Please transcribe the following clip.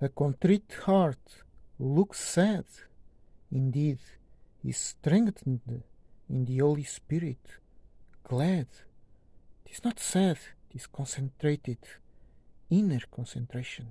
A contrite heart looks sad. Indeed, is strengthened in the Holy Spirit, glad. It is not sad, it is concentrated, inner concentration.